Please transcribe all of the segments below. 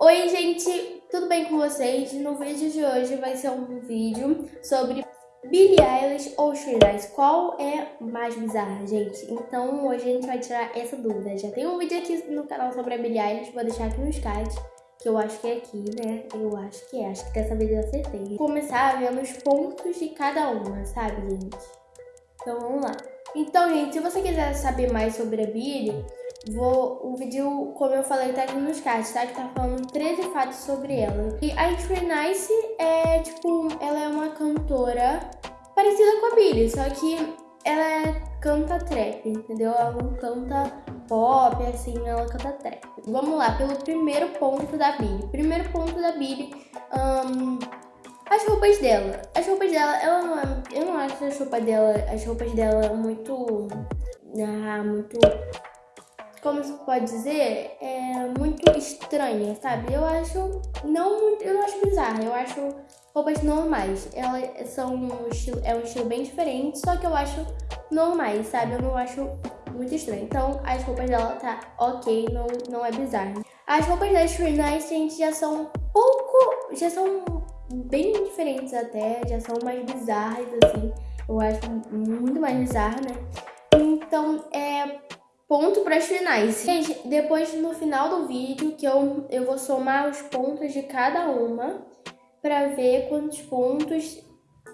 Oi gente, tudo bem com vocês? No vídeo de hoje vai ser um vídeo sobre Billie Eilish ou Shreya Qual é mais bizarra, gente? Então hoje a gente vai tirar essa dúvida. Já tem um vídeo aqui no canal sobre a Billie Eilish, vou deixar aqui nos cards. Que eu acho que é aqui, né? Eu acho que é, acho que dessa vez eu acertei. Vou começar vendo os pontos de cada uma, sabe, gente? Então vamos lá. Então, gente, se você quiser saber mais sobre a Billie, vou, o vídeo, como eu falei, tá aqui nos cards, tá? Que tá falando 13 fatos sobre ela. E a Tree Nice é, tipo, ela é uma cantora parecida com a Billie, só que ela canta trap, entendeu? Ela não canta pop, assim, ela canta trap. Vamos lá, pelo primeiro ponto da Billie. Primeiro ponto da Billie, um, as roupas dela. As roupas dela, ela não é, eu não acho as roupas dela, as roupas dela muito, ah, muito, como se pode dizer, é muito estranha, sabe? Eu acho, não muito, eu não acho bizarra, eu acho roupas normais. Elas são um estilo, é um estilo bem diferente, só que eu acho normais, sabe? Eu não acho muito estranho. Então, as roupas dela tá ok, não, não é bizarro. As roupas da Shreya Nice, gente, já são um pouco, já são bem diferentes até, já são mais bizarras, assim. Eu acho muito mais bizarra, né? Então, é ponto para as finais. Gente, depois no final do vídeo que eu, eu vou somar os pontos de cada uma para ver quantos pontos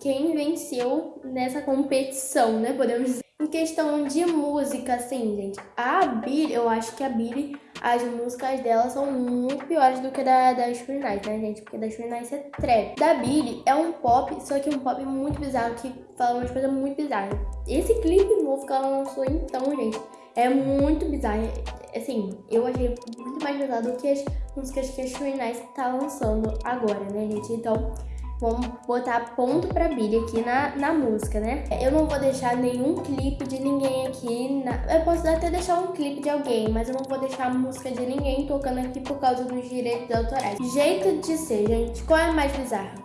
quem venceu nessa competição, né? Podemos dizer. Em questão de música, assim, gente, a Billie, eu acho que a Billie, as músicas dela são muito piores do que da, da Spring Night, né, gente? Porque da Spring Night é trap. Da Billie é um pop, só que um pop muito bizarro, que fala umas coisas muito bizarras. Esse clipe novo que ela lançou, então, gente, é muito bizarro. Assim, eu achei muito mais bizarro do que as músicas que a Spring Night tá lançando agora, né, gente? Então... Vamos botar ponto pra Billy aqui na, na música, né? Eu não vou deixar nenhum clipe de ninguém aqui. Na... Eu posso até deixar um clipe de alguém, mas eu não vou deixar a música de ninguém tocando aqui por causa dos direitos autorais. Jeito de ser, gente. Qual é mais bizarro?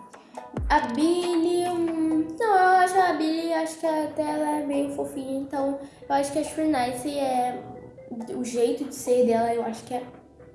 A Billy... Não, eu acho a Billy, acho que até ela é meio fofinha, então eu acho que a Free Nice é... O jeito de ser dela, eu acho que é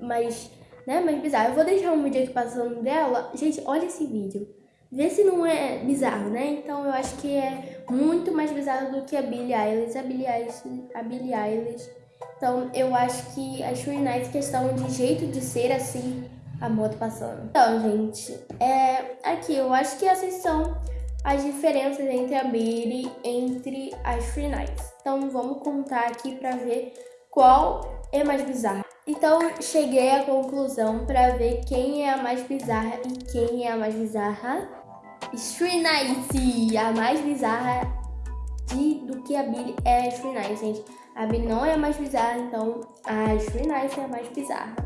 mais... Né, mais bizarro. Eu vou deixar um vídeo aqui passando dela. Gente, olha esse vídeo. Vê se não é bizarro, né? Então eu acho que é muito mais bizarro do que a Billie Eilish, a Billie Eilish, a Billie Eilish. Então eu acho que a Night, questão de jeito de ser assim, a moto passando. Então, gente, é aqui eu acho que essas são as diferenças entre a Billie entre as Free Nights. Então vamos contar aqui para ver qual é mais bizarra. Então cheguei à conclusão para ver quem é a mais bizarra e quem é a mais bizarra Street Nice, a mais bizarra de, do que a Billy é a Street Nice, gente. A Billy não é a mais bizarra, então a Street Nice é a mais bizarra.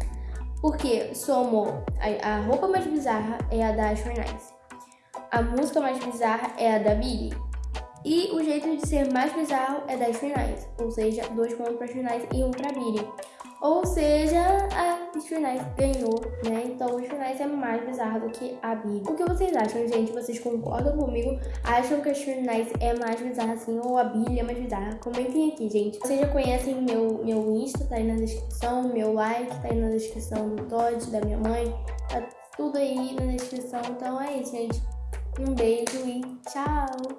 Porque somou a, a roupa mais bizarra é a da Street Nice. A música mais bizarra é a da Billy. E o jeito de ser mais bizarro é da Street Nice. Ou seja, dois pontos pra Street Nice e um pra Billy. Ou seja, a Stray ganhou, né? Então o Stray é mais bizarro do que a Big. O que vocês acham, gente? Vocês concordam comigo? Acham que a Stray é mais bizarra assim ou a Billy é mais bizarra? Comentem aqui, gente. Vocês já conhecem meu, meu Insta, tá aí na descrição. Meu like tá aí na descrição do Todd, da minha mãe. Tá tudo aí na descrição. Então é isso, gente. Um beijo e tchau!